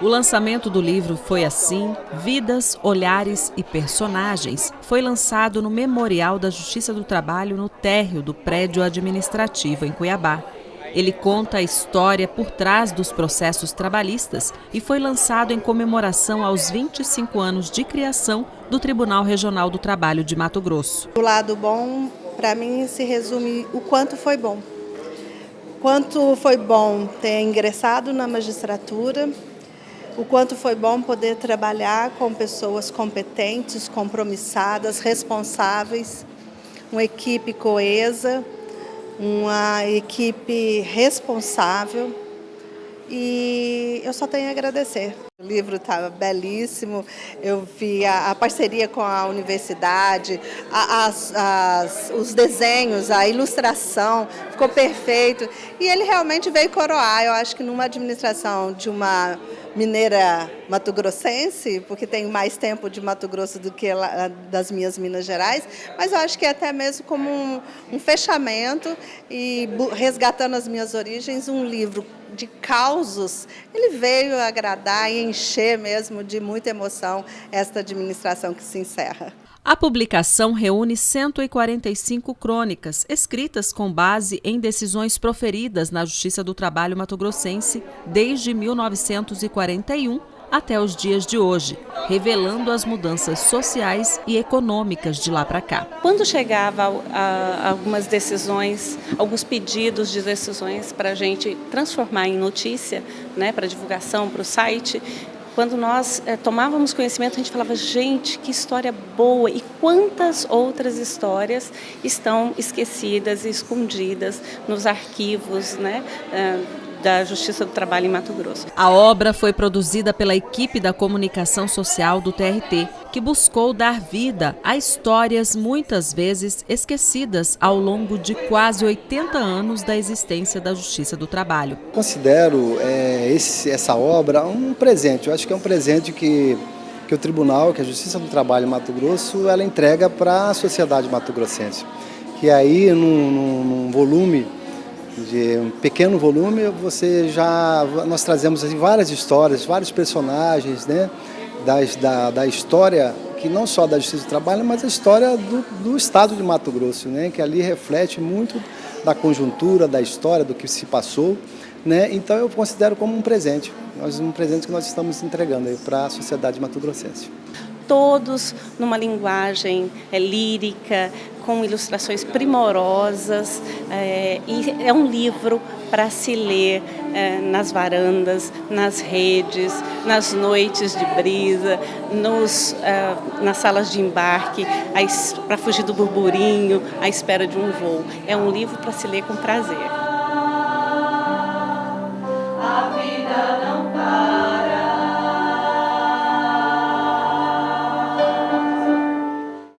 O lançamento do livro Foi Assim, Vidas, Olhares e Personagens foi lançado no Memorial da Justiça do Trabalho no térreo do prédio administrativo em Cuiabá. Ele conta a história por trás dos processos trabalhistas e foi lançado em comemoração aos 25 anos de criação do Tribunal Regional do Trabalho de Mato Grosso. O lado bom, para mim, se resume o quanto foi bom. Quanto foi bom ter ingressado na magistratura, o quanto foi bom poder trabalhar com pessoas competentes, compromissadas, responsáveis, uma equipe coesa, uma equipe responsável e eu só tenho a agradecer. O livro estava belíssimo, eu vi a, a, parceria com a universidade, a, as, as, os desenhos, a ilustração, ficou perfeito. E ele realmente veio coroar, eu acho que numa administração de uma mineira mato-grossense, porque tenho mais tempo de Mato Grosso do que das minhas Minas Gerais, mas eu acho que até mesmo como um, um fechamento e resgatando as minhas origens, um livro de causos, ele veio agradar e encher mesmo de muita emoção esta administração que se encerra. A publicação reúne 145 crônicas, escritas com base em decisões proferidas na Justiça do Trabalho mato-grossense desde 1941 até os dias de hoje, revelando as mudanças sociais e econômicas de lá para cá. Quando chegava a, algumas decisões, alguns pedidos de decisões para a gente transformar em notícia, né, para divulgação, para o site, quando nós é, tomávamos conhecimento, a gente falava, gente, que história boa e quantas outras histórias estão esquecidas e escondidas nos arquivos né, é, da Justiça do Trabalho em Mato Grosso. A obra foi produzida pela equipe da comunicação social do TRT, que buscou dar vida a histórias muitas vezes esquecidas ao longo de quase 80 anos da existência da Justiça do Trabalho. Considero é, esse, essa obra um presente, eu acho que é um presente que que o Tribunal, que a Justiça do Trabalho Mato Grosso, ela entrega para a sociedade mato-grossense. Que aí, num, num, num volume de um pequeno volume, você já nós trazemos assim, várias histórias, vários personagens, né, das, da, da história que não só da Justiça do Trabalho, mas a história do, do Estado de Mato Grosso, né, que ali reflete muito da conjuntura, da história, do que se passou, né, então eu considero como um presente, um presente que nós estamos entregando para a sociedade mato-grossense. Todos numa linguagem é, lírica, com ilustrações primorosas, é, e é um livro para se ler é, nas varandas, nas redes, nas noites de brisa, nos, é, nas salas de embarque, para fugir do burburinho, à espera de um voo. É um livro para se ler com prazer.